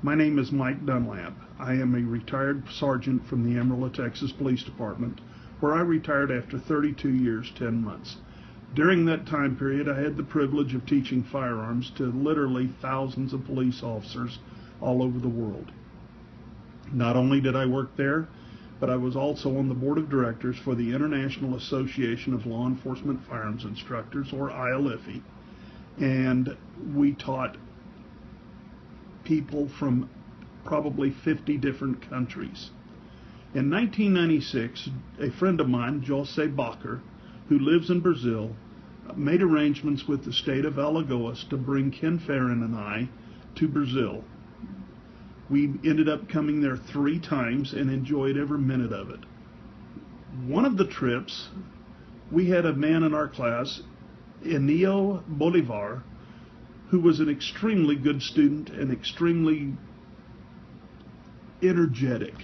My name is Mike Dunlap. I am a retired sergeant from the Amarillo, Texas Police Department, where I retired after 32 years, 10 months. During that time period, I had the privilege of teaching firearms to literally thousands of police officers all over the world. Not only did I work there, but I was also on the board of directors for the International Association of Law Enforcement Firearms Instructors, or ILFE, and we taught people from probably 50 different countries. In 1996, a friend of mine, Jose Bacher, who lives in Brazil, made arrangements with the state of Alagoas to bring Ken Farron and I to Brazil. We ended up coming there three times and enjoyed every minute of it. One of the trips, we had a man in our class, Enio Bolivar, who was an extremely good student and extremely energetic.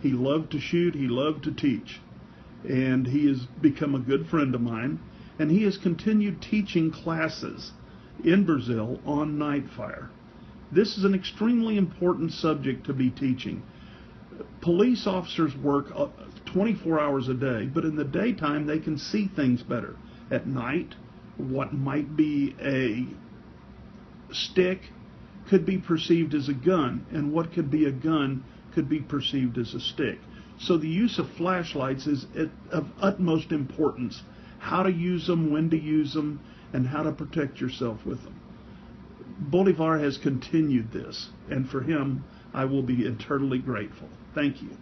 He loved to shoot, he loved to teach, and he has become a good friend of mine. And he has continued teaching classes in Brazil on night fire. This is an extremely important subject to be teaching. Police officers work uh, 24 hours a day, but in the daytime they can see things better. At night, what might be a stick could be perceived as a gun, and what could be a gun could be perceived as a stick. So the use of flashlights is of utmost importance. How to use them, when to use them, and how to protect yourself with them. Bolivar has continued this, and for him, I will be eternally grateful. Thank you.